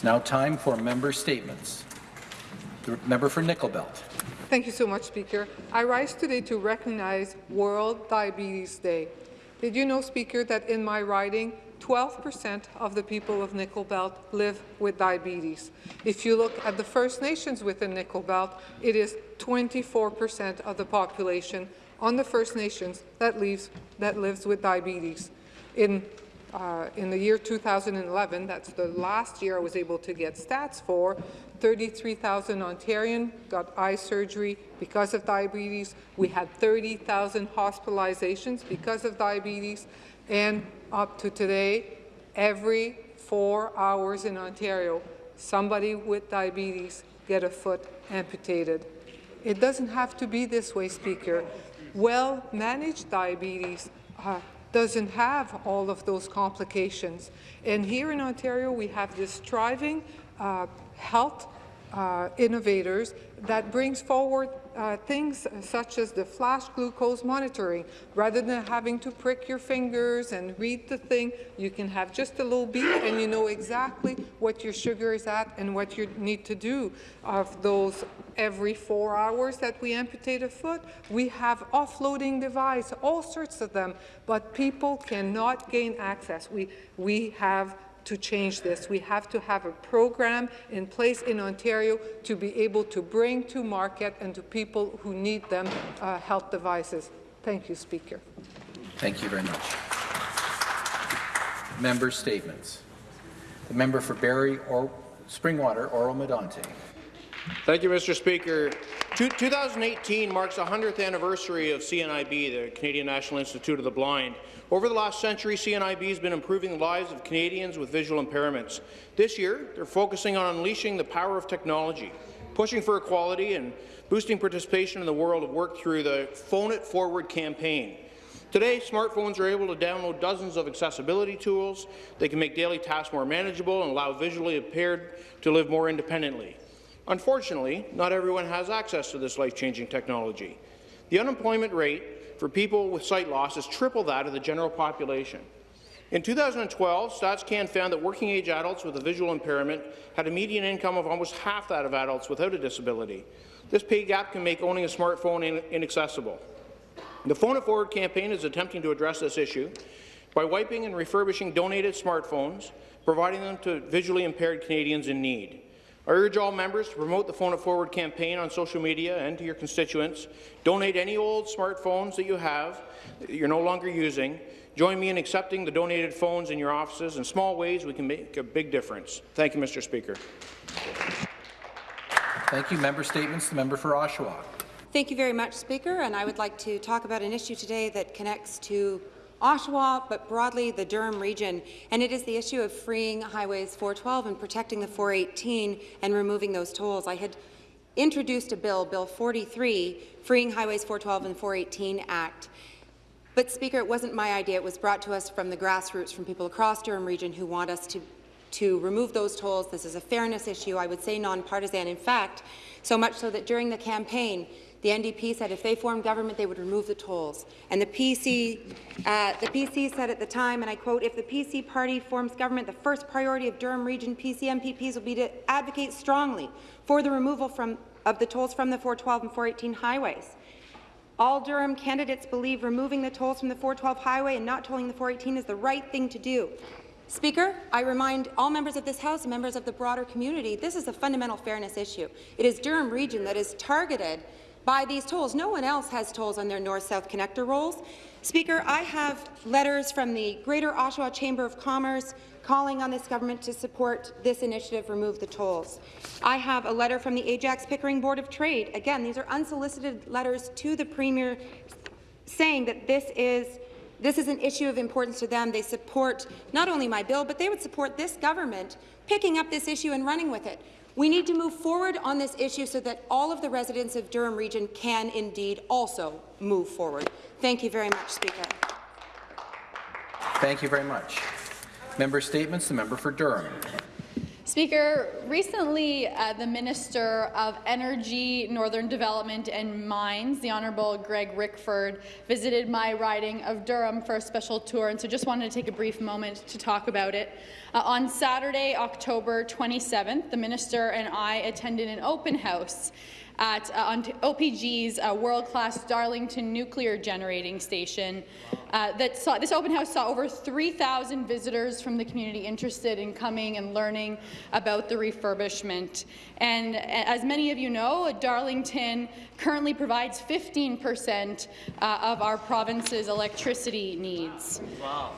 It's now time for member statements. The member for Nickel Belt. Thank you so much, Speaker. I rise today to recognize World Diabetes Day. Did you know, Speaker, that in my riding, 12% of the people of Nickel Belt live with diabetes. If you look at the First Nations within Nickel Belt, it is 24% of the population on the First Nations that, leaves, that lives with diabetes. In uh, in the year 2011, that's the last year I was able to get stats for, 33,000 Ontarian got eye surgery because of diabetes. We had 30,000 hospitalizations because of diabetes. And up to today, every four hours in Ontario, somebody with diabetes get a foot amputated. It doesn't have to be this way, Speaker. Well-managed diabetes uh, doesn't have all of those complications. And here in Ontario, we have this thriving uh, health uh, innovators that brings forward uh, things such as the flash glucose monitoring. Rather than having to prick your fingers and read the thing, you can have just a little beep and you know exactly what your sugar is at and what you need to do. Of those every four hours that we amputate a foot, we have offloading device, all sorts of them, but people cannot gain access. We, we have to change this. We have to have a program in place in Ontario to be able to bring to market and to people who need them uh, health devices. Thank you, Speaker. Thank you very much. Member statements. The member for Barrie or Springwater, Oro-Medonte. Thank you, Mr. Speaker. 2018 marks the 100th anniversary of CNIB, the Canadian National Institute of the Blind. Over the last century, CNIB has been improving the lives of Canadians with visual impairments. This year, they're focusing on unleashing the power of technology, pushing for equality and boosting participation in the world of work through the Phone It Forward campaign. Today, smartphones are able to download dozens of accessibility tools. They can make daily tasks more manageable and allow visually impaired to live more independently. Unfortunately, not everyone has access to this life-changing technology. The unemployment rate for people with sight loss is triple that of the general population. In 2012, StatsCan found that working-age adults with a visual impairment had a median income of almost half that of adults without a disability. This pay gap can make owning a smartphone in inaccessible. The Phone It Forward campaign is attempting to address this issue by wiping and refurbishing donated smartphones, providing them to visually impaired Canadians in need. I urge all members to promote the Phone It Forward campaign on social media and to your constituents. Donate any old smartphones that you have that you're no longer using. Join me in accepting the donated phones in your offices. In small ways, we can make a big difference. Thank you, Mr. Speaker. Thank you. Member statements. The member for Oshawa. Thank you very much, Speaker. And I would like to talk about an issue today that connects to Oshawa, but broadly the Durham region, and it is the issue of freeing highways 412 and protecting the 418 and removing those tolls. I had introduced a bill, Bill 43, Freeing Highways 412 and 418 Act. But, Speaker, it wasn't my idea. It was brought to us from the grassroots, from people across Durham region who want us to, to remove those tolls. This is a fairness issue, I would say nonpartisan. In fact, so much so that during the campaign, the NDP said if they formed government, they would remove the tolls. And the PC, uh, the PC said at the time, and I quote, if the PC party forms government, the first priority of Durham Region PC MPPs will be to advocate strongly for the removal from, of the tolls from the 412 and 418 highways. All Durham candidates believe removing the tolls from the 412 highway and not tolling the 418 is the right thing to do. Speaker, I remind all members of this House and members of the broader community, this is a fundamental fairness issue. It is Durham Region that is targeted by these tolls. No one else has tolls on their north-south connector rolls. Speaker, I have letters from the Greater Oshawa Chamber of Commerce calling on this government to support this initiative, remove the tolls. I have a letter from the Ajax Pickering Board of Trade. Again, these are unsolicited letters to the Premier saying that this is this is an issue of importance to them. They support not only my bill, but they would support this government picking up this issue and running with it. We need to move forward on this issue so that all of the residents of Durham Region can indeed also move forward. Thank you very much, Speaker. Thank you very much. Member statements. The member for Durham. Speaker, recently uh, the Minister of Energy, Northern Development and Mines, the Honourable Greg Rickford, visited my riding of Durham for a special tour, and so just wanted to take a brief moment to talk about it. Uh, on Saturday, October 27th, the Minister and I attended an open house at uh, OPG's uh, world-class Darlington nuclear generating station. Uh, that saw, this open house saw over 3,000 visitors from the community interested in coming and learning about the refurbishment. And as many of you know, Darlington currently provides 15 percent uh, of our province's electricity needs.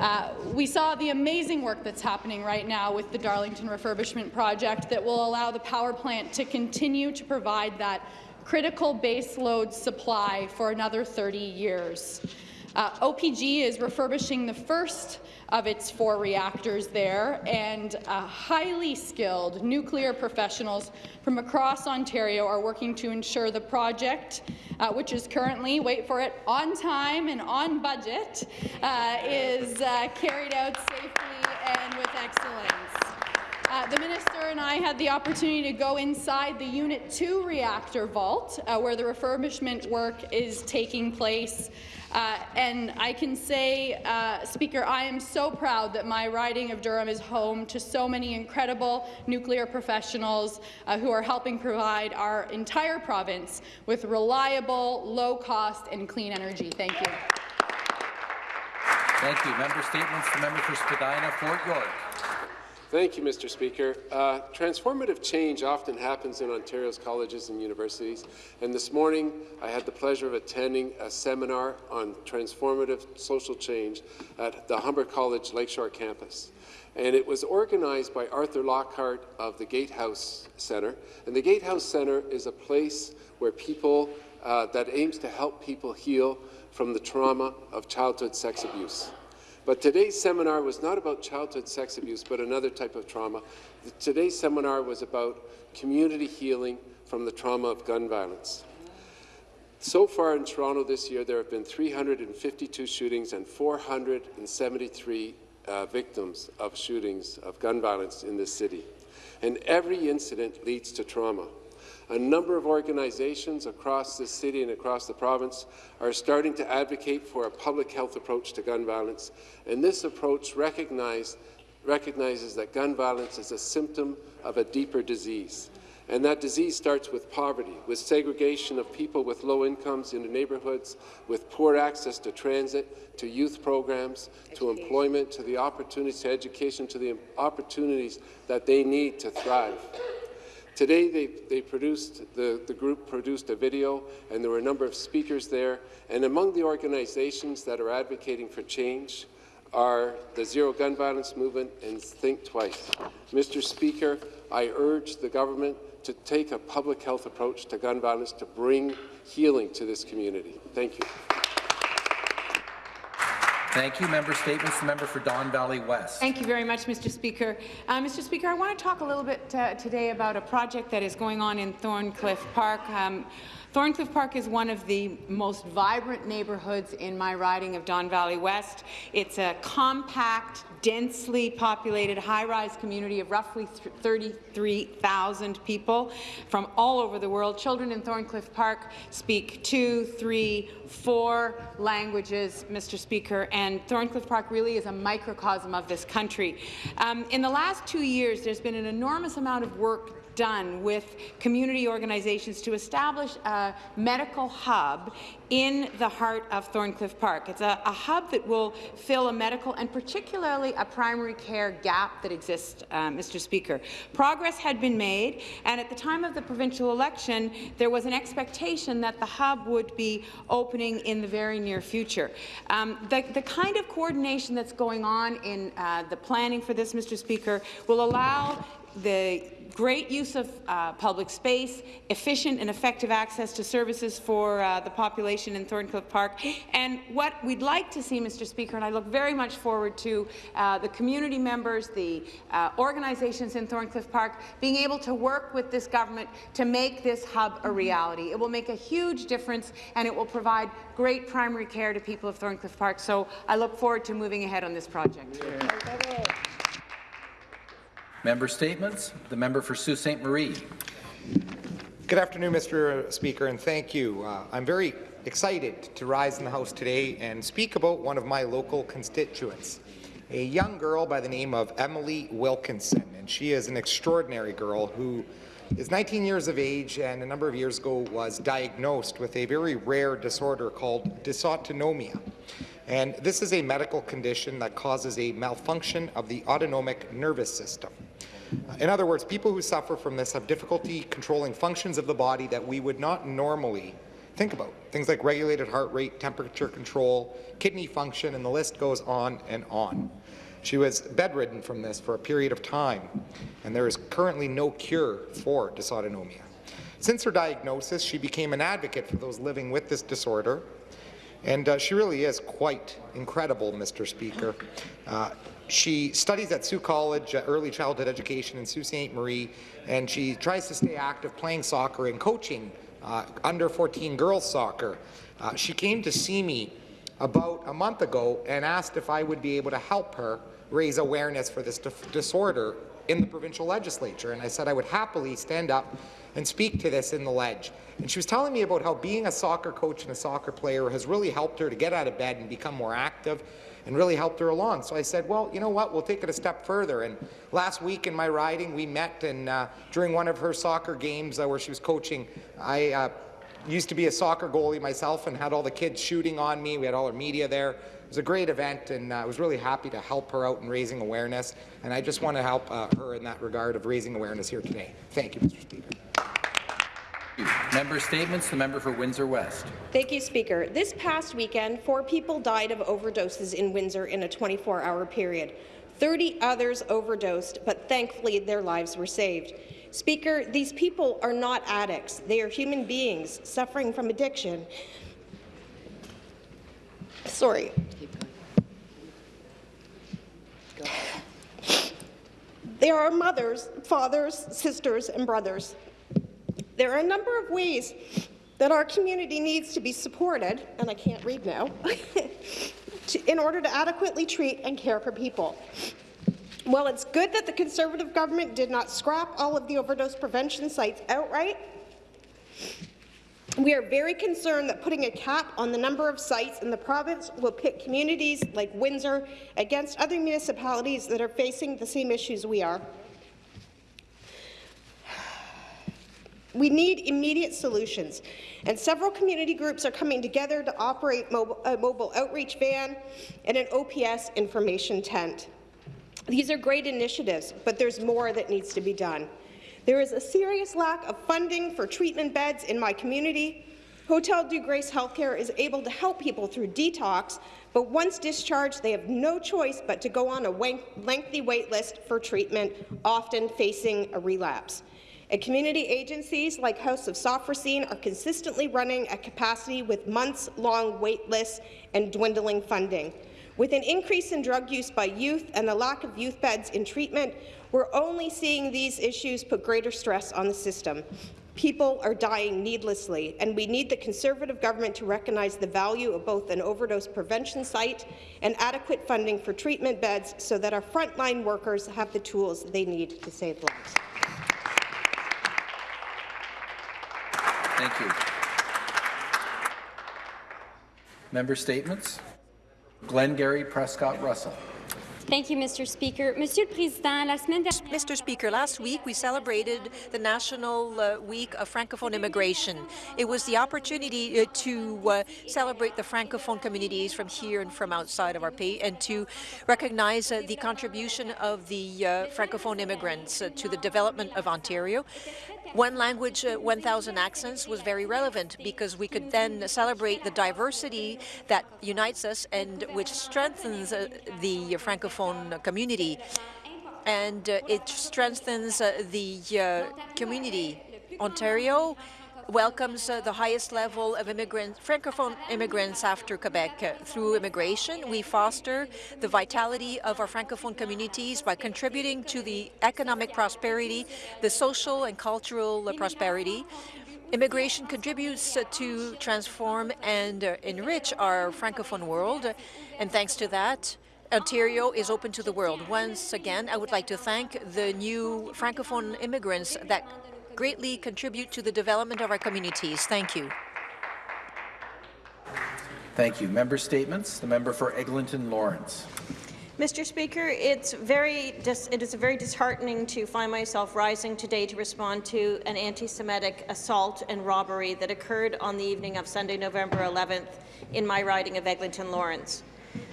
Uh, we saw the amazing work that's happening right now with the Darlington refurbishment project that will allow the power plant to continue to provide that critical baseload supply for another 30 years. Uh, OPG is refurbishing the first of its four reactors there, and uh, highly skilled nuclear professionals from across Ontario are working to ensure the project, uh, which is currently, wait for it, on time and on budget, uh, is uh, carried out safely and with excellence. Uh, the minister and I had the opportunity to go inside the Unit 2 reactor vault, uh, where the refurbishment work is taking place. Uh, and I can say, uh, Speaker, I am so proud that my riding of Durham is home to so many incredible nuclear professionals uh, who are helping provide our entire province with reliable, low-cost and clean energy. Thank you. Thank you. Member statements. The member for Spadina, Fort York. Thank you, Mr. Speaker. Uh, transformative change often happens in Ontario's colleges and universities, and this morning I had the pleasure of attending a seminar on transformative social change at the Humber College Lakeshore campus. And it was organized by Arthur Lockhart of the Gatehouse Centre. And the Gatehouse Centre is a place where people uh, that aims to help people heal from the trauma of childhood sex abuse. But today's seminar was not about childhood sex abuse, but another type of trauma. Today's seminar was about community healing from the trauma of gun violence. So far in Toronto this year, there have been 352 shootings and 473 uh, victims of shootings of gun violence in this city. And every incident leads to trauma. A number of organizations across the city and across the province are starting to advocate for a public health approach to gun violence, and this approach recognizes that gun violence is a symptom of a deeper disease. And that disease starts with poverty, with segregation of people with low incomes into neighbourhoods, with poor access to transit, to youth programs, to employment, to the opportunities to education, to the opportunities that they need to thrive. Today, they, they produced, the, the group produced a video, and there were a number of speakers there. And among the organizations that are advocating for change are the Zero Gun Violence Movement and Think Twice. Mr. Speaker, I urge the government to take a public health approach to gun violence to bring healing to this community. Thank you. Thank you. Member statements. The member for Don Valley West. Thank you very much, Mr. Speaker. Uh, Mr. Speaker, I want to talk a little bit uh, today about a project that is going on in Thorncliffe Park. Um, Thorncliffe Park is one of the most vibrant neighbourhoods in my riding of Don Valley West. It's a compact, densely populated, high-rise community of roughly 33,000 people from all over the world. Children in Thorncliffe Park speak two, three, four languages, Mr. Speaker, and Thorncliffe Park really is a microcosm of this country. Um, in the last two years, there's been an enormous amount of work done with community organizations to establish a medical hub in the heart of Thorncliffe Park. It's a, a, hub that will fill a medical and particularly a primary care gap that exists, uh, Mr. Speaker. Progress had been made, and at the time of the provincial election, there was an expectation that the hub would be opening in the very near future. Um, the, the, kind of coordination that's going on in uh, the planning for this, Mr. Speaker, will allow the great use of uh, public space, efficient and effective access to services for uh, the population in Thorncliffe Park. And what we'd like to see, Mr. Speaker, and I look very much forward to uh, the community members, the uh, organizations in Thorncliffe Park being able to work with this government to make this hub a reality. It will make a huge difference and it will provide great primary care to people of Thorncliffe Park. So I look forward to moving ahead on this project. Yeah. Member statements. The member for Sault Ste. Marie. Good afternoon, Mr. Speaker, and thank you. Uh, I'm very excited to rise in the House today and speak about one of my local constituents, a young girl by the name of Emily Wilkinson. And she is an extraordinary girl who is 19 years of age and a number of years ago was diagnosed with a very rare disorder called dysautonomia. And this is a medical condition that causes a malfunction of the autonomic nervous system. In other words, people who suffer from this have difficulty controlling functions of the body that we would not normally think about. Things like regulated heart rate, temperature control, kidney function, and the list goes on and on. She was bedridden from this for a period of time, and there is currently no cure for dysautonomia. Since her diagnosis, she became an advocate for those living with this disorder, and uh, she really is quite incredible, Mr. Speaker. Uh, she studies at Sault College, uh, early childhood education in Sault Ste. Marie, and she tries to stay active playing soccer and coaching uh, under 14 girls soccer. Uh, she came to see me about a month ago and asked if I would be able to help her raise awareness for this disorder in the provincial legislature. And I said I would happily stand up and speak to this in the ledge. And she was telling me about how being a soccer coach and a soccer player has really helped her to get out of bed and become more active and really helped her along. So I said, well, you know what, we'll take it a step further. And last week in my riding, we met, and uh, during one of her soccer games uh, where she was coaching, I uh, used to be a soccer goalie myself and had all the kids shooting on me. We had all our media there. It was a great event, and uh, I was really happy to help her out in raising awareness. And I just want to help uh, her in that regard of raising awareness here today. Thank you, Mr. Speaker. Member statements. The member for Windsor West. Thank you, Speaker. This past weekend, four people died of overdoses in Windsor in a 24-hour period. 30 others overdosed, but thankfully their lives were saved. Speaker, these people are not addicts. They are human beings suffering from addiction. Sorry. There are mothers, fathers, sisters, and brothers. There are a number of ways that our community needs to be supported, and I can't read now, to, in order to adequately treat and care for people. While it's good that the Conservative government did not scrap all of the overdose prevention sites outright, we are very concerned that putting a cap on the number of sites in the province will pit communities like Windsor against other municipalities that are facing the same issues we are. We need immediate solutions, and several community groups are coming together to operate mobile, a mobile outreach van and an OPS information tent. These are great initiatives, but there's more that needs to be done. There is a serious lack of funding for treatment beds in my community. Hotel Dieu Grace Healthcare is able to help people through detox, but once discharged, they have no choice but to go on a lengthy wait list for treatment, often facing a relapse. And community agencies like House of Sophrosyne are consistently running at capacity with months-long wait lists and dwindling funding. With an increase in drug use by youth and the lack of youth beds in treatment, we're only seeing these issues put greater stress on the system. People are dying needlessly, and we need the Conservative government to recognize the value of both an overdose prevention site and adequate funding for treatment beds so that our frontline workers have the tools they need to save lives. Thank you. Member statements. Glengarry Prescott Russell. Thank you, Mr. Speaker. Mr. Speaker, last week we celebrated the National uh, Week of Francophone Immigration. It was the opportunity uh, to uh, celebrate the Francophone communities from here and from outside of our pays and to recognize uh, the contribution of the uh, Francophone immigrants uh, to the development of Ontario. One language, uh, 1,000 accents was very relevant because we could then celebrate the diversity that unites us and which strengthens the Francophone community. And uh, it strengthens uh, the uh, community. Ontario welcomes uh, the highest level of immigrant, Francophone immigrants after Quebec. Through immigration, we foster the vitality of our Francophone communities by contributing to the economic prosperity, the social and cultural uh, prosperity. Immigration contributes to transform and enrich our Francophone world, and thanks to that, Ontario is open to the world. Once again, I would like to thank the new Francophone immigrants that greatly contribute to the development of our communities. Thank you. Thank you. Member statements. The member for Eglinton Lawrence. Mr. Speaker, it's very it is very disheartening to find myself rising today to respond to an anti-Semitic assault and robbery that occurred on the evening of Sunday, November 11th in my riding of Eglinton Lawrence.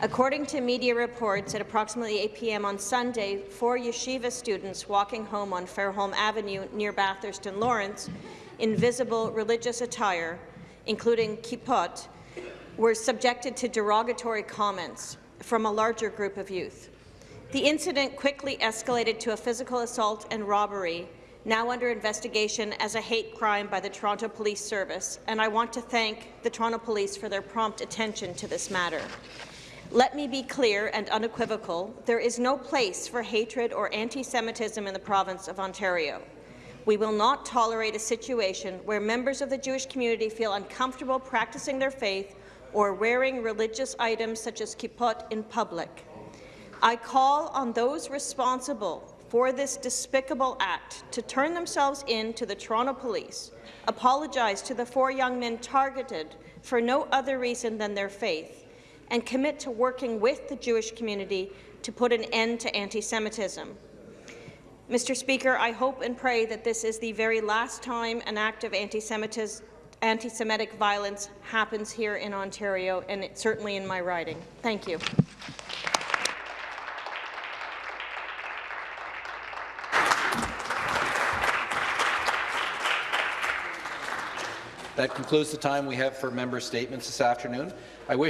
According to media reports, at approximately 8 p.m. on Sunday, four yeshiva students walking home on Fairholme Avenue near Bathurst and Lawrence in visible religious attire, including kippot, were subjected to derogatory comments from a larger group of youth. The incident quickly escalated to a physical assault and robbery, now under investigation as a hate crime by the Toronto Police Service, and I want to thank the Toronto Police for their prompt attention to this matter. Let me be clear and unequivocal. There is no place for hatred or anti-Semitism in the province of Ontario. We will not tolerate a situation where members of the Jewish community feel uncomfortable practicing their faith or wearing religious items such as kippot in public. I call on those responsible for this despicable act to turn themselves in to the Toronto Police, apologize to the four young men targeted for no other reason than their faith, and commit to working with the Jewish community to put an end to anti-Semitism. Mr. Speaker, I hope and pray that this is the very last time an act of anti-Semitism anti-Semitic violence happens here in Ontario, and it's certainly in my riding. Thank you. That concludes the time we have for member statements this afternoon. I wish